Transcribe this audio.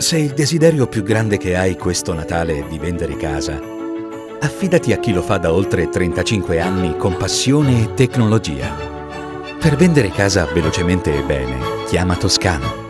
Se il desiderio più grande che hai questo Natale è di vendere casa, affidati a chi lo fa da oltre 35 anni con passione e tecnologia. Per vendere casa velocemente e bene, chiama Toscano